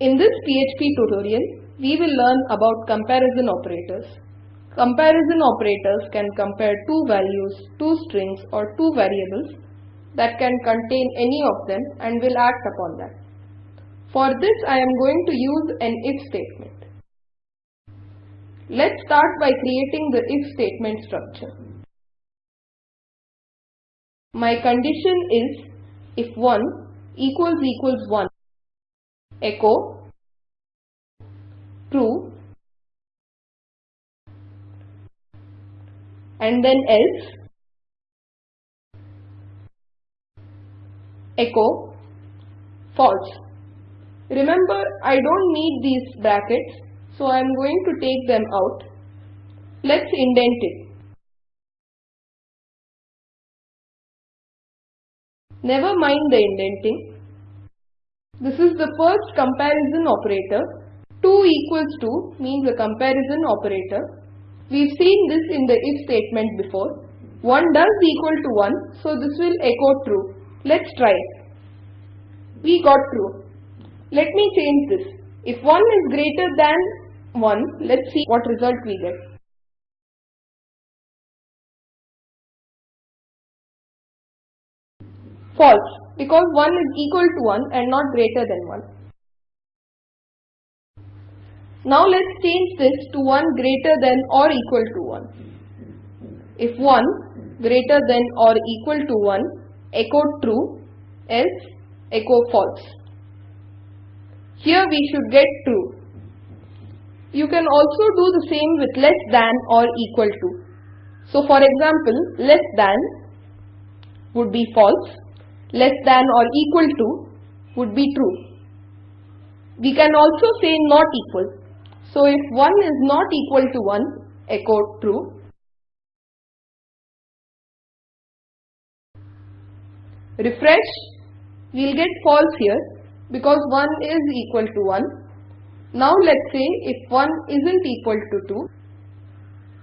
In this PHP tutorial, we will learn about comparison operators. Comparison operators can compare two values, two strings or two variables that can contain any of them and will act upon that. For this I am going to use an if statement. Let's start by creating the if statement structure. My condition is if 1 equals equals 1 echo true and then else echo false. Remember I don't need these brackets so I am going to take them out. Let's indent it. Never mind the indenting. This is the first comparison operator. 2 equals 2 means a comparison operator. We've seen this in the if statement before. 1 does equal to 1, so this will echo true. Let's try it. We got true. Let me change this. If 1 is greater than 1, let's see what result we get. False, because 1 is equal to 1 and not greater than 1. Now let's change this to 1 greater than or equal to 1. If 1 greater than or equal to 1, echo true, else echo false. Here we should get true. You can also do the same with less than or equal to. So for example, less than would be false, less than or equal to would be true. We can also say not equal. So if 1 is not equal to 1, echo true. Refresh, we will get false here because 1 is equal to 1. Now let's say if 1 isn't equal to 2,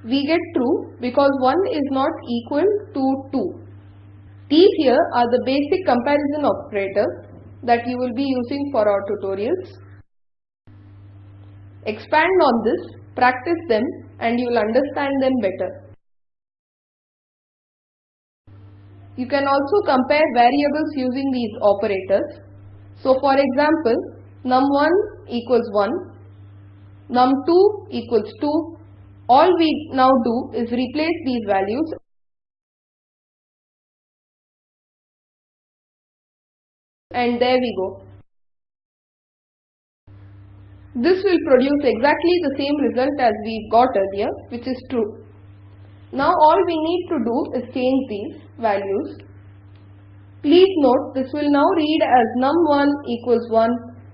we get true because 1 is not equal to 2. These here are the basic comparison operators that you will be using for our tutorials. Expand on this, practice them and you will understand them better. You can also compare variables using these operators. So for example, num1 equals 1, num2 equals 2. All we now do is replace these values and there we go. This will produce exactly the same result as we got earlier which is true. Now all we need to do is change these values. Please note this will now read as num1 equals 1,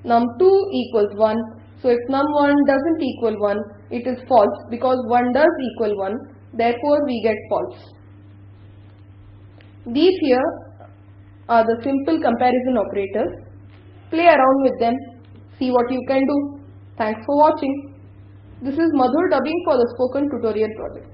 num2 equals 1. So if num1 doesn't equal 1, it is false because 1 does equal 1, therefore we get false. These here are the simple comparison operators. Play around with them, see what you can do. Thanks for watching. This is Madhur dubbing for the Spoken Tutorial project.